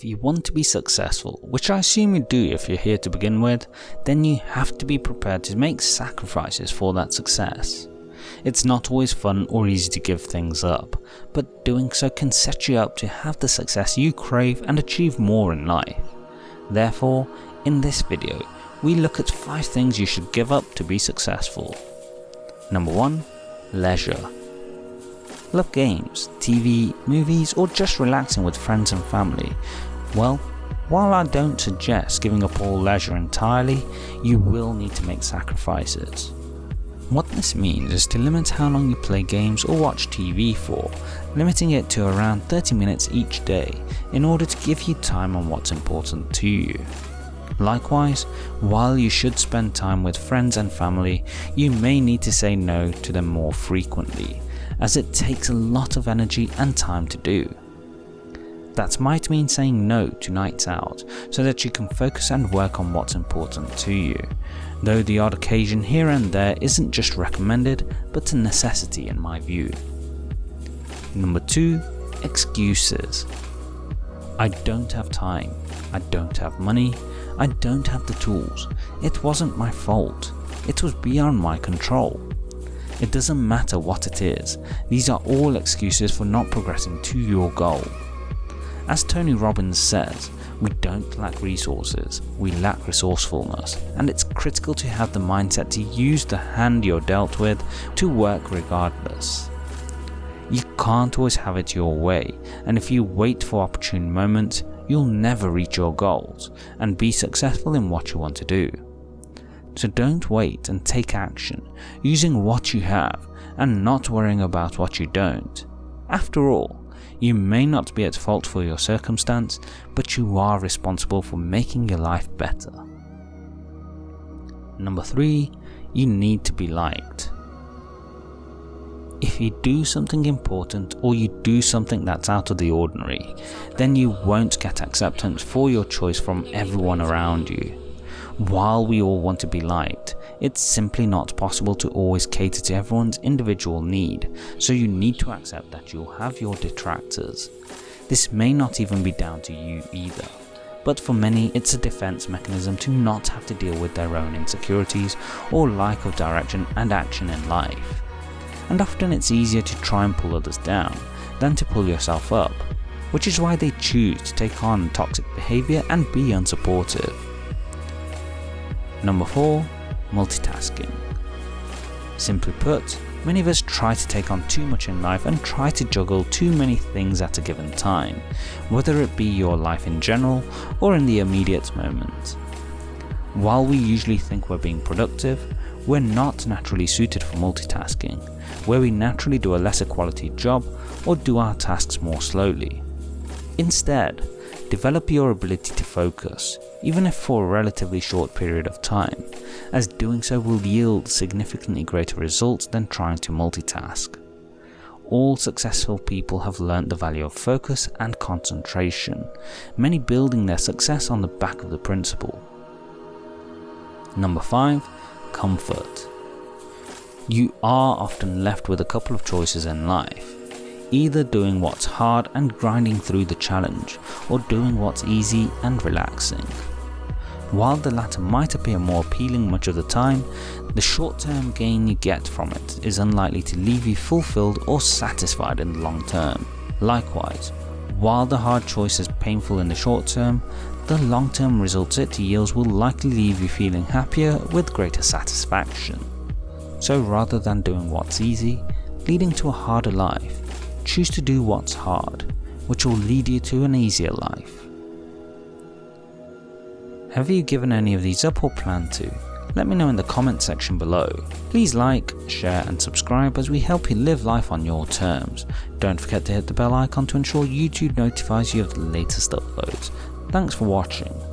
If you want to be successful, which I assume you do if you're here to begin with, then you have to be prepared to make sacrifices for that success. It's not always fun or easy to give things up, but doing so can set you up to have the success you crave and achieve more in life. Therefore, in this video, we look at 5 things you should give up to be successful. Number 1. Leisure. Love games, TV, movies or just relaxing with friends and family? Well, while I don't suggest giving up all leisure entirely, you will need to make sacrifices. What this means is to limit how long you play games or watch TV for, limiting it to around 30 minutes each day in order to give you time on what's important to you. Likewise, while you should spend time with friends and family, you may need to say no to them more frequently, as it takes a lot of energy and time to do. That might mean saying no to nights out so that you can focus and work on what's important to you, though the odd occasion here and there isn't just recommended but a necessity in my view. Number 2. Excuses I don't have time, I don't have money, I don't have the tools, it wasn't my fault, it was beyond my control. It doesn't matter what it is, these are all excuses for not progressing to your goal. As Tony Robbins says, we don't lack resources, we lack resourcefulness, and it's critical to have the mindset to use the hand you're dealt with to work regardless. You can't always have it your way, and if you wait for opportune moments, you'll never reach your goals and be successful in what you want to do. So don't wait and take action, using what you have and not worrying about what you don't. After all, you may not be at fault for your circumstance, but you are responsible for making your life better. Number 3. You need to be liked. If you do something important or you do something that's out of the ordinary, then you won't get acceptance for your choice from everyone around you. While we all want to be liked, it's simply not possible to always cater to everyone's individual need, so you need to accept that you'll have your detractors. This may not even be down to you either, but for many it's a defense mechanism to not have to deal with their own insecurities or lack of direction and action in life. And often it's easier to try and pull others down than to pull yourself up, which is why they choose to take on toxic behaviour and be unsupportive. Number 4 multitasking. Simply put, many of us try to take on too much in life and try to juggle too many things at a given time, whether it be your life in general or in the immediate moment. While we usually think we're being productive, we're not naturally suited for multitasking, where we naturally do a lesser quality job or do our tasks more slowly. Instead, develop your ability to focus, even if for a relatively short period of time, as doing so will yield significantly greater results than trying to multitask. All successful people have learnt the value of focus and concentration, many building their success on the back of the principle. Number 5. Comfort You are often left with a couple of choices in life either doing what's hard and grinding through the challenge, or doing what's easy and relaxing. While the latter might appear more appealing much of the time, the short-term gain you get from it is unlikely to leave you fulfilled or satisfied in the long term. Likewise, while the hard choice is painful in the short term, the long-term results it yields will likely leave you feeling happier with greater satisfaction. So rather than doing what's easy, leading to a harder life, choose to do what's hard, which will lead you to an easier life. Have you given any of these up or plan to? Let me know in the comment section below. Please like, share and subscribe as we help you live life on your terms. Don't forget to hit the bell icon to ensure YouTube notifies you of the latest uploads. Thanks for watching.